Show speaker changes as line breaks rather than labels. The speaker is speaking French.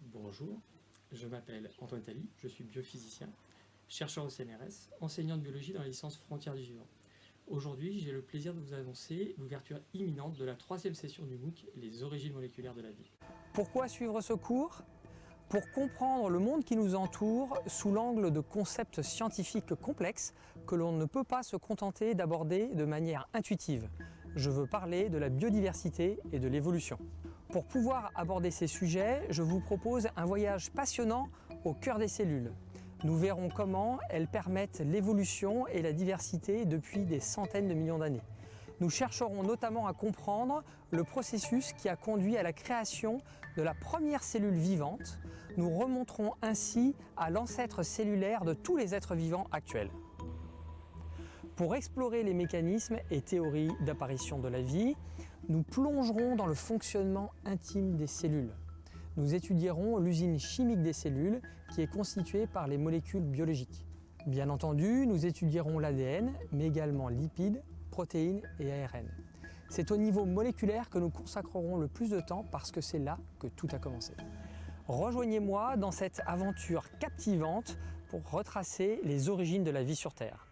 Bonjour, je m'appelle Antoine Tally, je suis biophysicien, chercheur au CNRS, enseignant de biologie dans la licence Frontières du vivant. Aujourd'hui, j'ai le plaisir de vous annoncer l'ouverture imminente de la troisième session du MOOC, Les origines moléculaires de la vie.
Pourquoi suivre ce cours? Pour comprendre le monde qui nous entoure sous l'angle de concepts scientifiques complexes que l'on ne peut pas se contenter d'aborder de manière intuitive. Je veux parler de la biodiversité et de l'évolution. Pour pouvoir aborder ces sujets, je vous propose un voyage passionnant au cœur des cellules. Nous verrons comment elles permettent l'évolution et la diversité depuis des centaines de millions d'années. Nous chercherons notamment à comprendre le processus qui a conduit à la création de la première cellule vivante. Nous remonterons ainsi à l'ancêtre cellulaire de tous les êtres vivants actuels. Pour explorer les mécanismes et théories d'apparition de la vie, nous plongerons dans le fonctionnement intime des cellules. Nous étudierons l'usine chimique des cellules qui est constituée par les molécules biologiques. Bien entendu, nous étudierons l'ADN, mais également lipides, protéines et ARN. C'est au niveau moléculaire que nous consacrerons le plus de temps parce que c'est là que tout a commencé. Rejoignez-moi dans cette aventure captivante pour retracer les origines de la vie sur Terre.